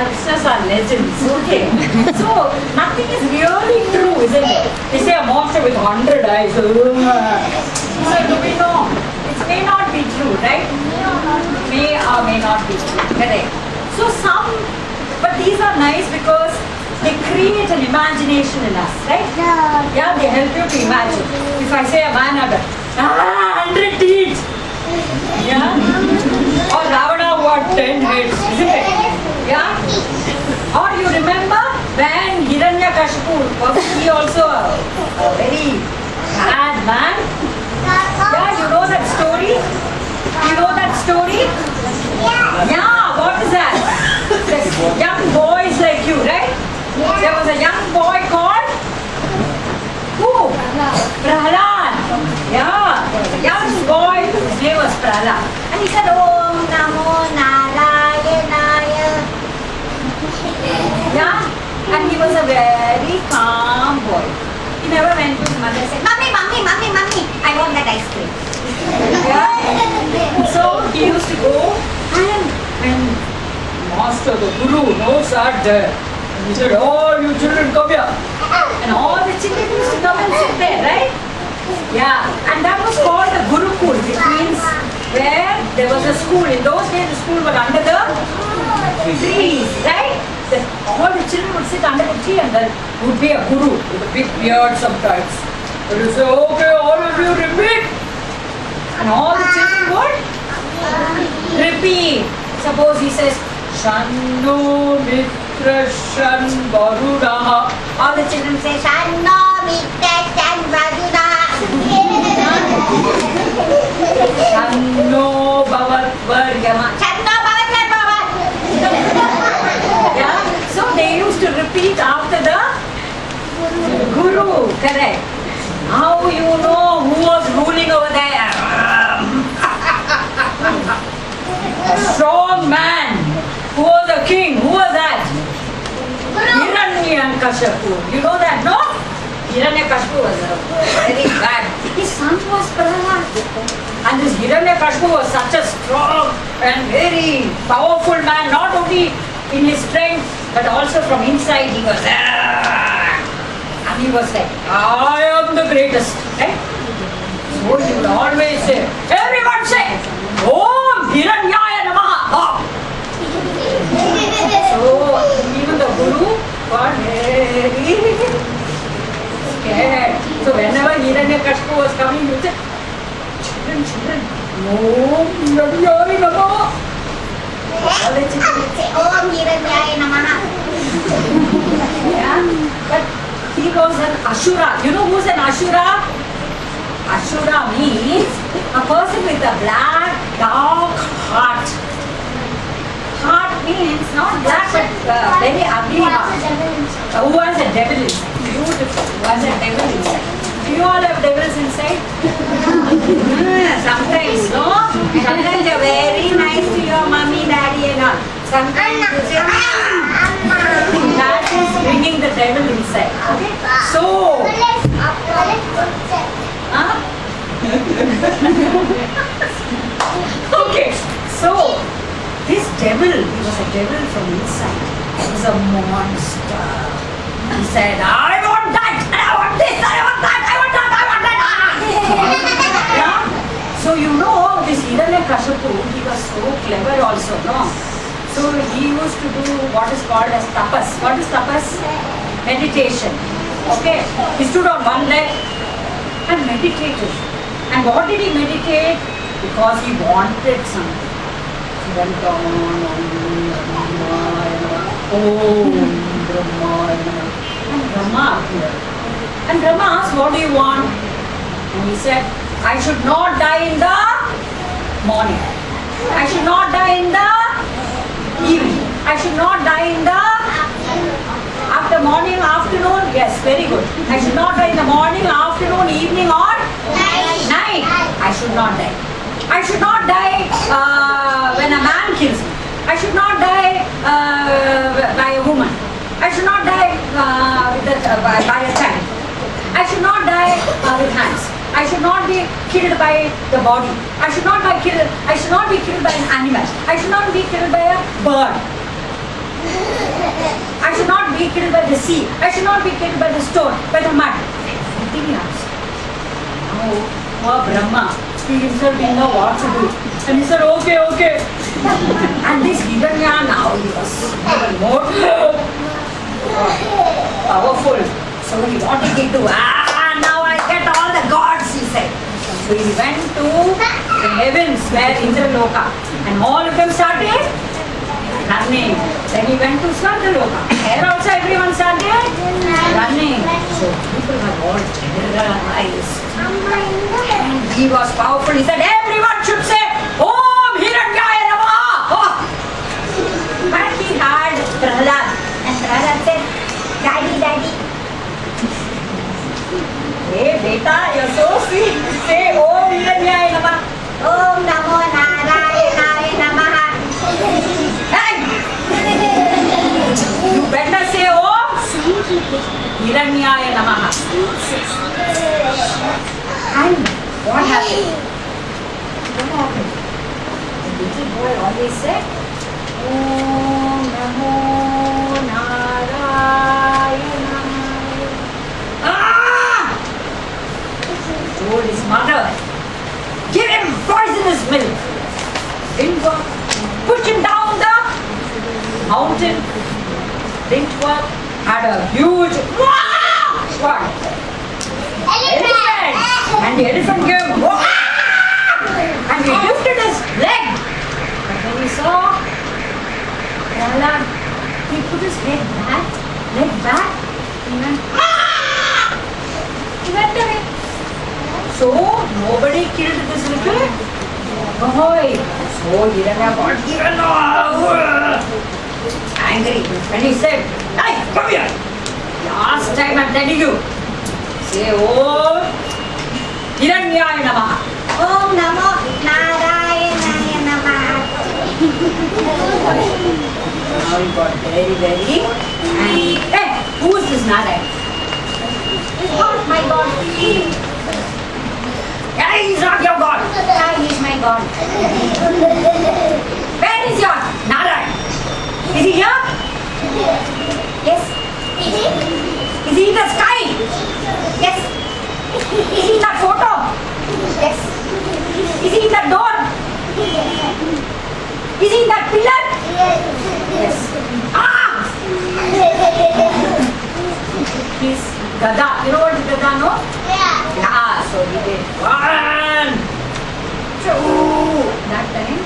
are legends, okay? so nothing is really true, isn't it? They say a monster with hundred eyes. So do we know? It may not be true, right? May or may not be true. Correct. So some, but these are nice because they create an imagination in us, right? Yeah, Yeah, they help you to imagine. If I say a man a ah, hundred teeth, yeah, or Ravana had ten heads, isn't it? Yeah. Or you remember when Hiranyakashipu was he also a, a very bad man? Yeah, you know that story? You know that story? Yeah, what is that? This young boys like you, right? There was a young boy called who? Prahlad. Yeah, young boy, his name was Prahlad. And he said, Om Namo Narayanaya. Yeah, and he was a very calm boy. He never went to his mother and said, Mummy, Mummy, Mummy, Mummy, I want that ice cream. Yeah. So he used to go and, and master, the guru, knows that there. And he said, all you children come here. And all the children used to come and sit there, right? Yeah. And that was called the Gurukul, which means where there was a school. In those days, the school was under the trees, right? All the children would sit under the tree and there would be a guru with a big beard sometimes. And he would say, okay, all of you repeat. And all the children would repeat. Suppose he says, Shanno Mitra Shan Varudaha. All the children say, Shanno Mitra Shan Varudaha. Shanno Bhavat Varyama. Guru. Correct. Now you know who was ruling over there. a strong man who was a king. Who was that? Hiranyakashipu. You know that, no? Hiranyakashipu was a very bad. His son was Prahlad. And this Hiranyakashipu was such a strong and very powerful man, not only in his strength, but also from inside he was he was like, I am the greatest. Right? So he would always say, everyone say, Om Hiranyaya Namaha. So even the Guru got very scared. So whenever Hiranyakashipu was coming, he would say, children, children, Om Hiranyaya Namaha. All the children Om Hiranyaya Namaha. He was an Ashura. You know who's an Ashura? Ashura means a person with a black, dark heart. Heart means not black but uh, very ugly heart. Uh, who has a devil inside? Beautiful. Who has a devil inside? Do you all have devils inside? Sometimes, no? Sometimes you're very nice to your mommy, daddy and all. Sometimes bringing the devil inside. Okay? So, okay, so this devil, he was a devil from inside. He was a monster. He said, I want that, I want this, I want that, I want that, I want that. yeah? So you know, this Hiranyakashipu, he was so clever also, no? So he used to do what is called as tapas. What is tapas? Meditation. Okay? He stood on one leg and meditated. And what did he meditate? Because he wanted something. He went on, Om Brahmaya Om Brahmaya And Brahma appeared. And Brahma asked, what do you want? And he said, I should not die in the morning. I should not die in the evening. I should not die in the after morning, afternoon. Yes, very good. I should not die in the morning, afternoon, evening, or night. I should not die. I should not die uh, when a man kills me. I should not die uh, by a woman. I should not die uh, a, uh, by, by a child. I should not die uh, with hands. I should not be killed by the body. I should not be killed. I should not be killed by an animal. I should not be killed by a bird. I should not be killed by the sea. I should not be killed by the stone, by the mud. Everything asked. Now, poor Brahma, he himself didn't know what to do. And he said, okay, okay. and this Hiranya now, he was even more powerful. So he wanted it to, ah, now I get all the gods, he said. So he went to the heavens where Indraloka. And all of them started running. Then he went to Swargaloka. There also everyone started running. So people were all terrorized. And he was powerful. He said, everyone should say, Om Hiranyaya Namaha. Oh. But he had Prahlad. And Prahlad said, Daddy, Daddy. Hey, beta, you're so sweet. Om Hiranyaya Namaha. Om Namo Narayanaaya Namaha. Hey! You better say Hiranyaya Namaha. And what happened? What happened? The little boy always said, Om Namo Narayanaya. Ah! Told his mother, give him poisonous milk. Didn't work. Push down the mountain. Didn't. Had a huge what? Elephant. And the elephant. "Wah!" And he lifted his leg. But when he saw Prahlad, he put his head back, leg back, he went. "Ah!" He went away. So nobody killed this little boy. So Hiranya got even more angry when he said, Hey, come here. Last time I'm telling you. Say, Oh, Hiranyaya Namaha. Om Namo Narayanaaya Namaha. Now he got very, very angry. Hey, who is this Narayan? Oh my God. Hey, he's not your God. Ah, he is my God. Where is your Narayan? Is he here? Yes. Is he in the sky? Yes. Is he in that photo? Yes. Is he in that door? Is he in that pillar? Yes. Ah! He's Gada. You know what is Gada, no? Yeah. So he did one, two. That time,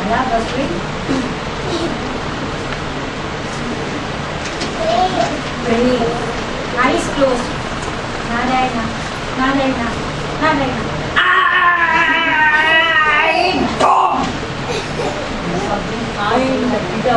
Allah was doing praying. Eyes closed. Narayana, Narayana, Narayana. I don't. Something kind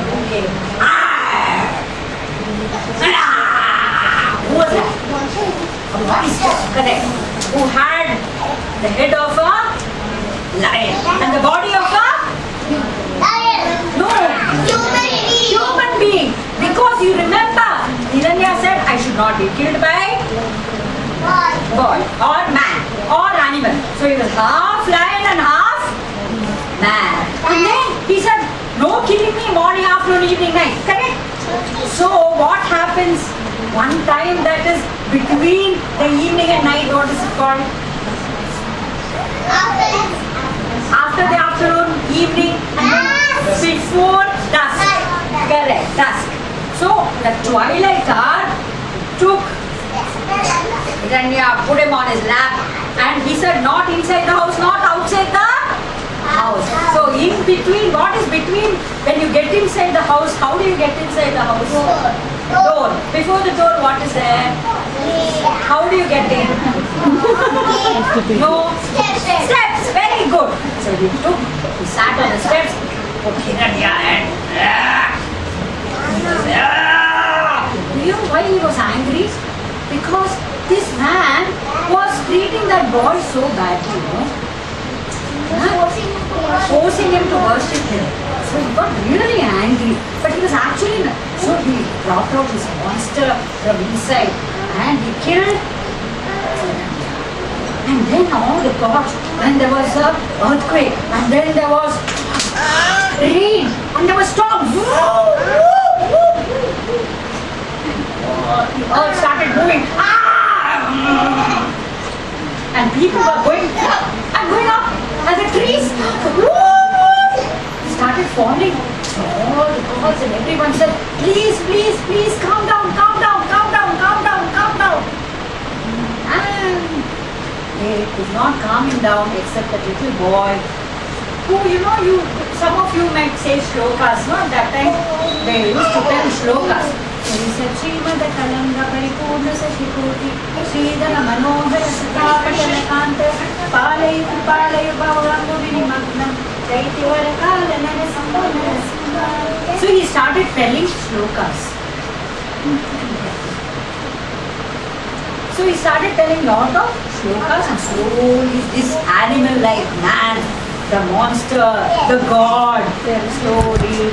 bouquet. Ah! Ah! Who was that? Correct. Who had the head of a lion and the body of a lion. no human being. Because you remember, Hiranya said, I should not be killed by boy or man or animal. So he was half lion and half man. And then he said, no killing me morning, afternoon, evening, night. Correct? So what happens one time that is between the evening and night, what is it called? After the afternoon, evening, then before dusk. Correct, dusk. So the twilight hour took Hiranya, put him on his lap, and he said, not inside the house, not outside the house. So in between, what is between when you get inside the house? How do you get inside the house? Before the door, what is there? How do you get in? no. Steps. Steps. Very good. So he took, he sat on the steps, put Hiranya and ah, ah. you know why he was angry? Because this man was treating that boy so badly, you know. Forcing him to worship him. So he got really angry. But he was actually, so he brought out his monster from inside and he killed and then all the gods, and there was a earthquake, and then there was rain, and there was storm. The earth started moving. Ah! And people were going and going up, and the trees started falling. All the birds and everyone said, please, please, please, calm down, calm down, calm down, calm down, calm down. And they could not calm him down except that little boy who, you know, you some of you might say shlokas, no? At that time they used to tell shlokas. So he started telling shlokas. So he started telling lot of shlokas and slowly oh, this animal like man, the monster, the god, they are slowly